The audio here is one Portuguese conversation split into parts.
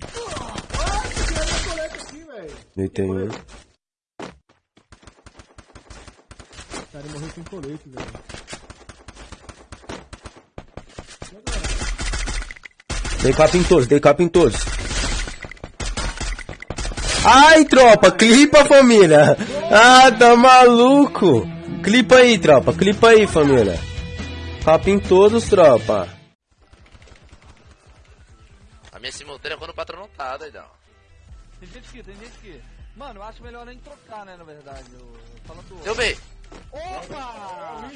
foi primeiro ainda. Ah, tiraram minha colete aqui, velho. Deitei um. O cara morreu sem colete, velho. Dei capa em todos, dei capa em todos. Ai, tropa, clipa, família. Ah, tá maluco. Clipa aí, tropa, clipa aí, família. Capa em todos, tropa. Minha simultânea quando o patrão não tá, doidão. Tem gente aqui, tem gente aqui. Mano, eu acho melhor nem trocar, né, na verdade. Eu... Falando Deu B. Opa!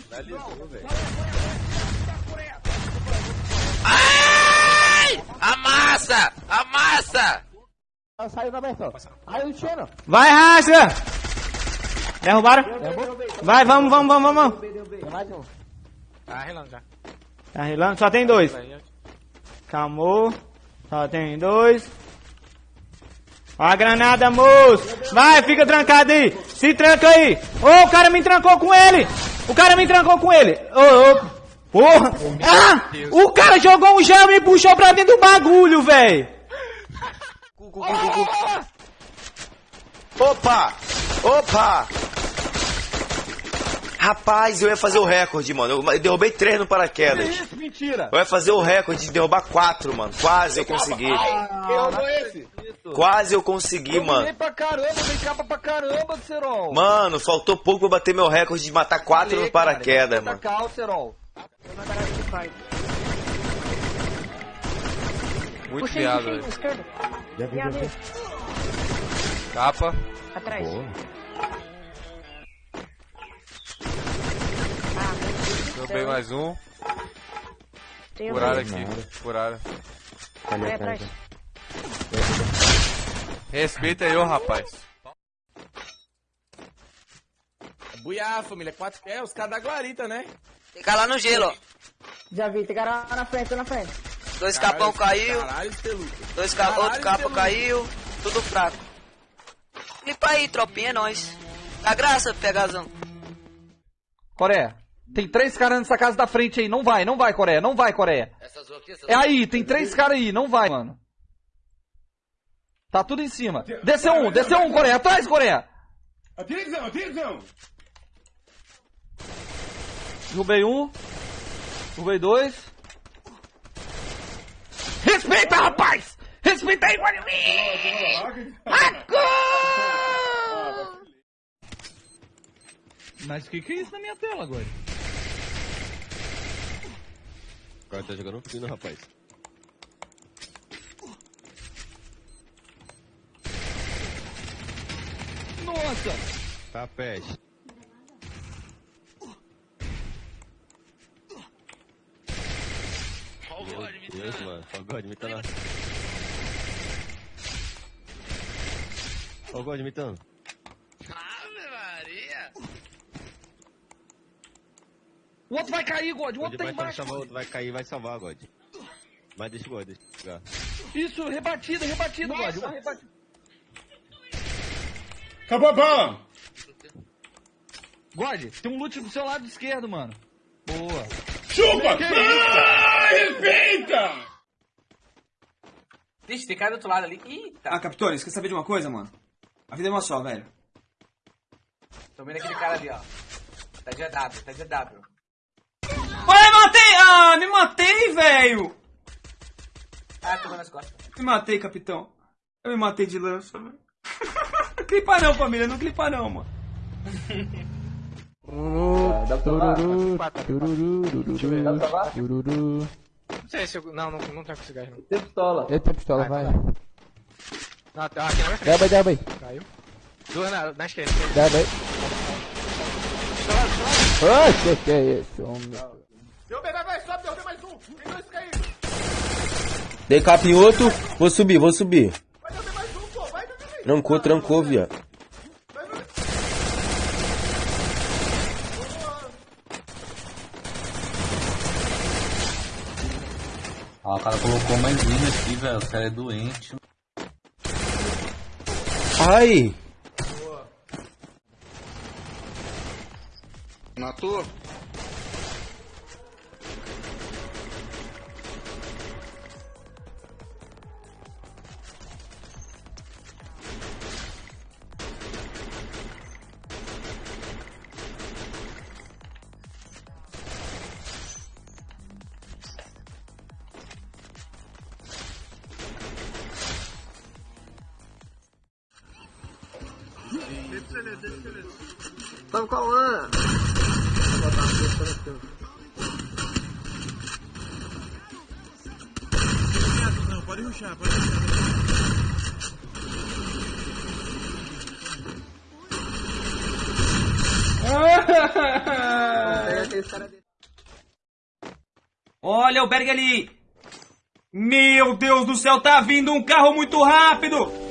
Ai! Amassa! Amassa! Vai, racha! Derrubaram? Vai, vamos, vamos, vamos, vamos. Tá relando já. Tá relando, só tem dois. Calmou. Só tem dois. Ó a granada, moço. Vai, fica trancado aí. Se tranca aí. Ô, o cara me trancou com ele. O cara me trancou com ele. Ô, ô. Porra. Ah, o cara jogou um gel e me puxou pra dentro do bagulho, velho. Opa! Opa! Rapaz, eu ia fazer o recorde, mano. Eu derrubei três no paraquedas. Isso, mentira! Eu ia fazer o recorde de derrubar quatro, mano. Quase eu consegui. Quase eu consegui, Eu mano. dei pra caramba, dei capa pra caramba, Serol. Mano, faltou pouco pra bater meu recorde de matar quatro Falei, no paraquedas, cara, mano. Serol. Muito viado, velho. Capa. Atrás. Derrubei mais um. Tem um Furaram aqui. Furaram. Vai atrás. Respeita aí, ô rapaz. Buiá, família. Quatro é os caras da guarita, né? Tem cara lá no gelo, ó. Já vi, tem cara lá na frente, na frente. Dois capão caiu, Caralho, dois ca... outro Caralho, capa Deus. caiu, tudo fraco. Clipa aí, tropinha, é nóis. Dá graça, pegazão. Coreia, tem três caras nessa casa da frente aí. Não vai, não vai, Coreia. Não vai, Coreia. Essas aqui, essas É aí, tem três caras aí. Não vai, mano. Tá tudo em cima. Desceu um, desceu um, Coreia. Atrás, Coreia. Atenção, atenção. Derrubei um. Derrubei dois. Respeita, rapaz! Respeita aí, Guarani! Mas o que, que é isso na minha tela agora? O cara tá jogando fino, rapaz. Nossa! Tá peste. Deus, mano. Ó o God imitando. a- Ó o God imitando. Ave Maria. O outro vai cair, God. O outro tá vai embaixo. salvar, o outro vai cair vai salvar, God. Mas deixa o God, deixa eu jogar. Isso, rebatido, rebatido, God. Uma rebatida. Acabou a bala. God, tem um loot do seu lado esquerdo, mano. Boa. Chupa. Ah, respeita. Vixe, tem cara do outro lado ali. Eita. Ah, Capitões, quer saber de uma coisa, mano? A vida é uma só, velho. Tô vendo aquele cara ali, ó. Tá de AW, tá de AW. Ah, me matei, velho! Ah, tô nas costas. Me matei, capitão. Eu me matei de lança, velho. clipa não, família, não clipa não, mano. Não sei se eu... Não, não, não tá com esse gás, não. Tem pistola. Eu tenho pistola, vai. Não, tá aqui na minha frente. Derruba aí, derruba aí. Caiu. Duas na, na esquerda. Derruba aí. Oxe, que é isso, homem? Derrubei, vai, vai, sobe, derrubei mais um. Tem dois. Dei capa em outro. Vou subir, vou subir. Vai derrubar mais um, pô. Vai, vai, vai. Trancou, trancou, viado. Vai, vai. Ó, o cara colocou mais linha aqui, velho. O cara é doente. Ai! Matou? Vou botar a. Não, pode ruxar, pode ruxar. Olha o Berg ali! Meu Deus do céu, tá vindo um carro muito rápido!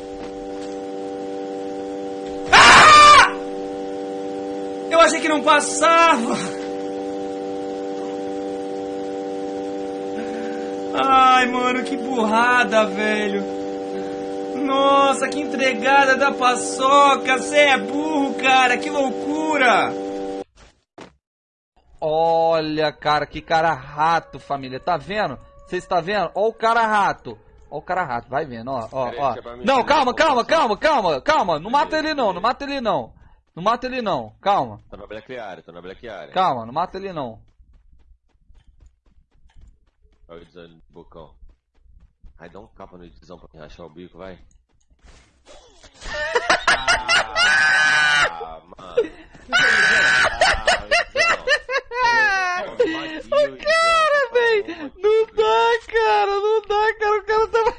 Eu achei que não passava! Ai, mano, que burrada, velho! Nossa, que entregada da paçoca! Você é burro, cara! Que loucura! Olha, cara, que cara rato, família. Tá vendo? Vocês está vendo? Ó o cara rato. Ó o cara rato, vai vendo, ó, ó, ó. mim Não, calma, como calma, você- calma, calma, calma. Não mata ele não, não mata ele não. Não mata ele não, calma. Tô na Black Area, tô na Black Area. Calma, não mata ele não. Olha o desânimo do bocão. Ai, dá um capa no edizão pra rachar o bico, vai. Ah, mano. O cara, véi, não dá, cara, não dá, cara, o cara tá...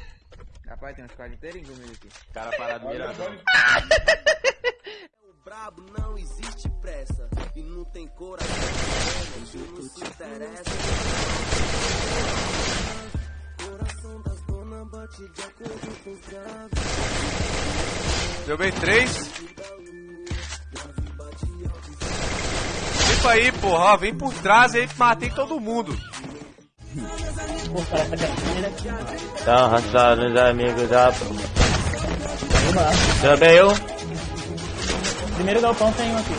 Rapaz, tem uns quadros inteirinhos comigo aqui. Cara parado miradão. Brabo não existe pressa e não tem coração isso não se interessa coração das donas bate de acordo com os graves Deu bem três. Fica aí, porra. ó, Vem por trás aí matei todo mundo. Tá arrastado os amigos da. Também eu. Primeiro galpão tem um aqui.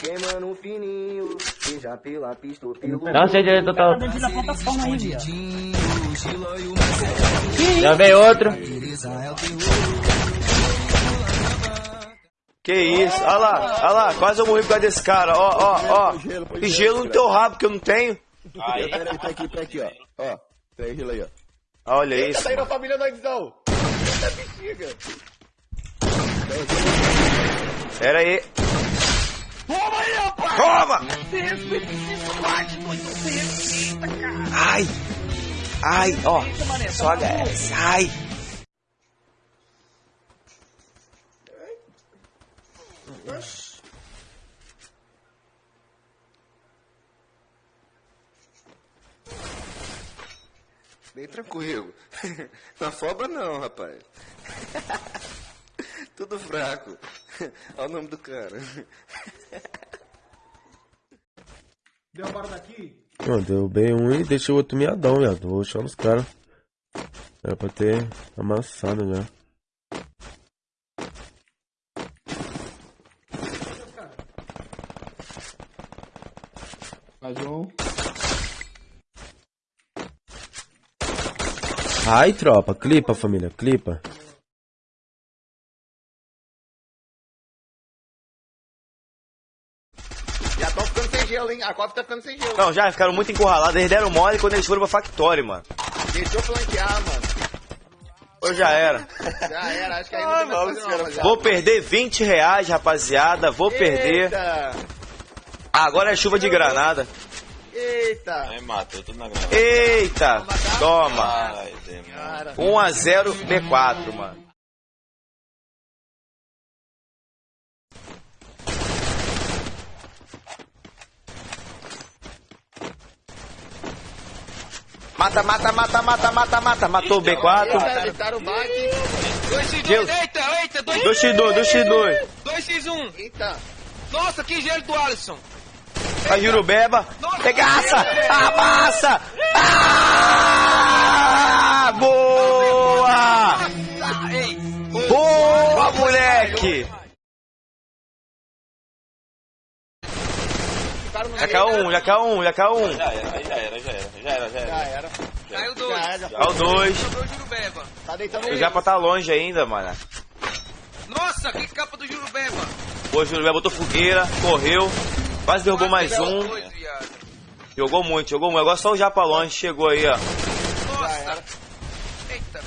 queimando fininho seja pela pista ou pelo Não sei direito total. Tá viado. Também outro. Que isso, olha lá, olha lá, quase eu morri por causa desse cara, ó, ó, ó. E gelo no teu rabo que eu não tenho. Aí, peraí, tá aqui, tá aqui, ó. Ó, tem gelo aí, ó. Olha isso. Tá aí na família do Edizão. Eita bexiga. Pera aí. Toma aí, rapaz! Toma! Ai! Ai! Ai, ó. Só HS. Ai! Bem tranquilo. Na foba não, rapaz. Tudo fraco. Olha o nome do cara. Deu a daqui? Não, deu bem um e deixa o outro miadão, viado. Vou chamar os caras. Era pra ter amassado já. Mais um. Ai, tropa, clipa, família, clipa. Já estão ficando sem gelo, hein? A cova tá ficando sem gelo. Não, já ficaram muito encurralados. Eles deram mole quando eles foram pra Factory, mano. Deixa eu flanquear, mano. Ou já era. Já era, acho que aí não tem mais fazer não, rapaziada. Vou perder 20 reais, rapaziada. Vou perder. Eita! Ah, agora é chuva de granada. Eita! Aí matou tudo na granada. Eita! Toma! Ai, demônio. 1 a 0 B4, mano. Mata, mata, mata, mata, mata, mata. Matou o B4. Eita, eitaram o bate. 2x2, Gelo. eita, eita, 2x2. 2x2, 2x2. 2x1. Eita. Nossa, que gelo do Alisson. Vai Jurubeba. Regaça! Amassa! Ah! Boa! Boa, moleque! Já caiu um, já caiu um, já caiu um. Já era, já era, já era, já era, já era. Já era. Caiu dois. Caiu dois. O. Tá deitando já pra tá longe ainda, mano. Nossa, que capa do Jurubeba. Pô, Jurubeba botou fogueira, correu. Quase derrubou mais um. Jogou muito, jogou muito. Agora só o Japa longe chegou aí, ó. Nossa. Eita.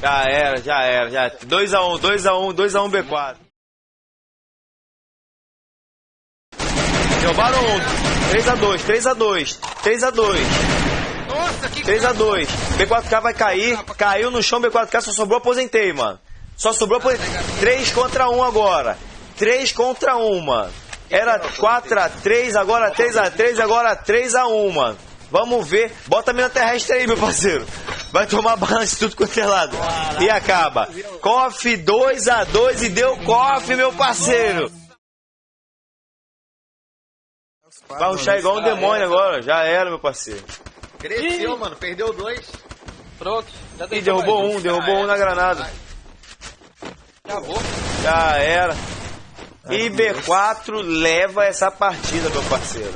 Já era, já era, já. 2x1, 2x1, 2x1 B4. Derrubaram um. 3x2, 3x2, 3x2. Nossa, que 3x2. B4K vai cair. Caiu no chão, B4K só sobrou, aposentei, mano. Só sobrou aposentei. 3 contra 1 agora. 3 contra 1, mano. Era 4x3, agora 3x3, agora 3x1, mano. Vamos ver. Bota a mina terrestre aí, meu parceiro. Vai tomar balance tudo quanto é lado. E acaba. Coff 2x2 e deu coff, meu parceiro. Vai ruxar igual um demônio agora. Já era, meu parceiro. Cresceu, mano. Perdeu dois. Pronto. Já Ih, derrubou um, derrubou um na granada. Vou. Já era. E B4 leva essa partida, meu parceiro.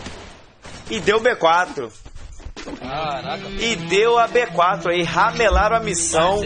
E deu B4. Caraca. E deu a B4 aí, ramelaram a missão.